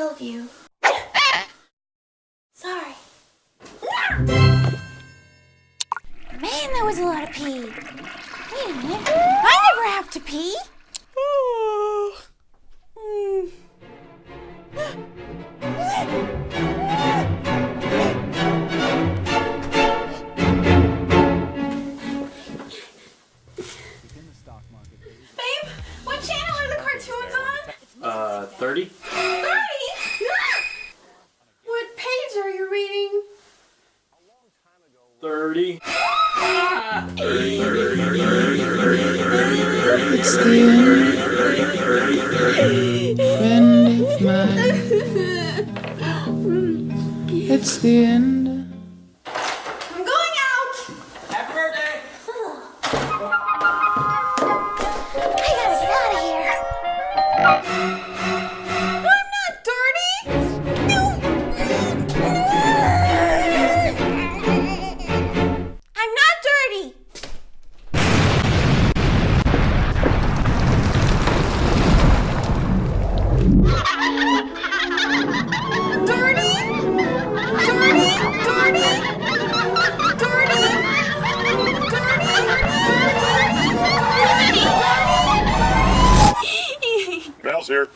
love you. Sorry. Man, that was a lot of pee. Wait a minute. I never have to pee. Babe, what channel are the cartoons on? Uh, 30? 30? What page are you reading? 30. It's the end, friend of mine. It's the end. I'm going out. Happy birthday! I gotta get out of here. Here.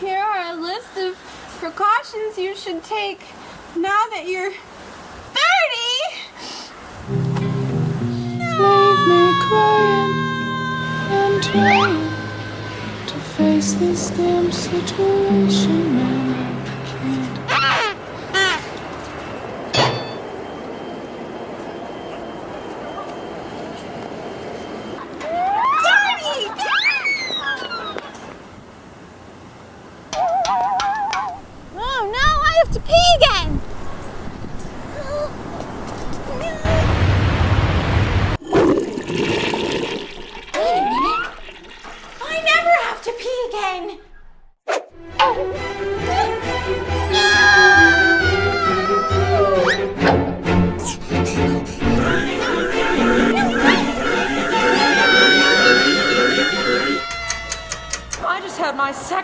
Here are a list of precautions you should take now that you're 30. Leave me crying and trying to face this damn situation, man. I can't. Oh no, I have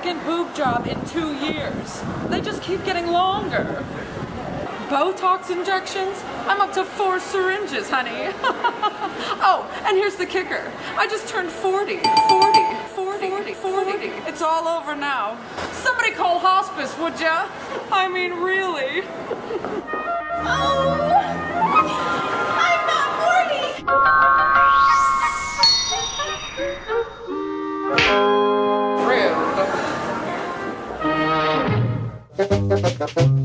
second boob job in two years. They just keep getting longer. Botox injections? I'm up to four syringes, honey. oh, and here's the kicker. I just turned 40. 40. 40. 40. 40. It's all over now. Somebody call hospice, would ya? I mean, really. Oh, Rude.